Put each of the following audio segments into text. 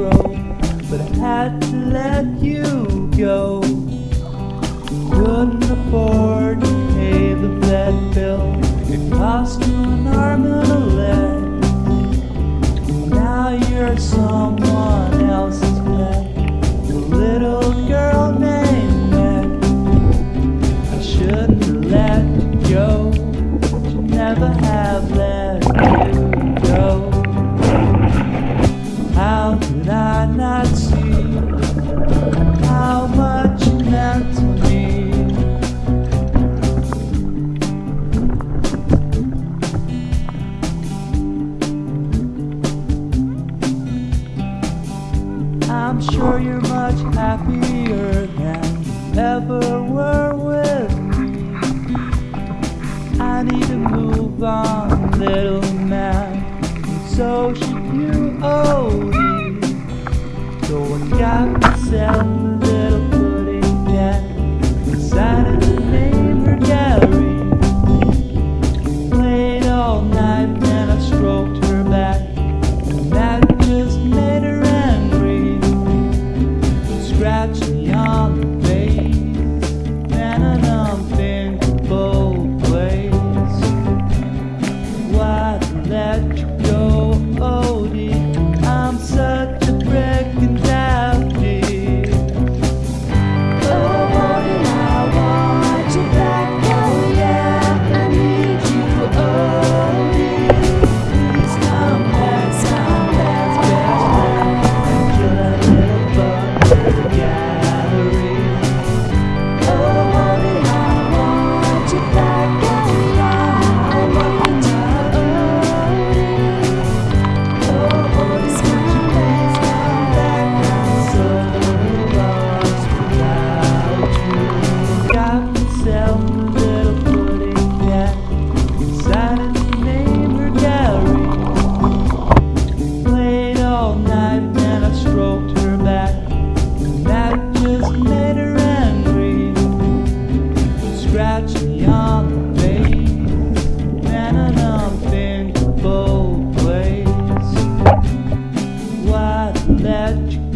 grow, but I had to let you go. Couldn't afford to pay the vet bill. It cost you an arm and a leg. Now you're someone else's pet. A little girl named Meg. I shouldn't have let I'm sure you're much happier than you ever were with me. I need to move on, little man. So should you, Odie. So I got myself. catch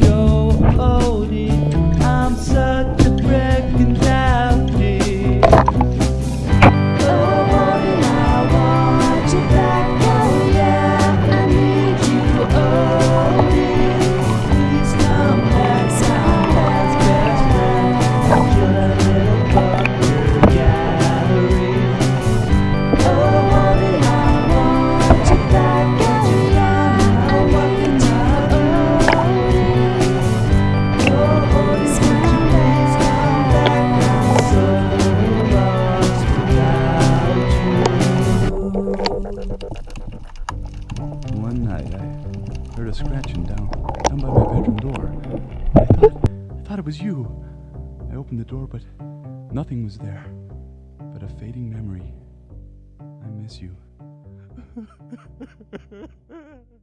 go, oh dear. down, down by my bedroom door. I thought, I thought it was you. I opened the door, but nothing was there, but a fading memory. I miss you.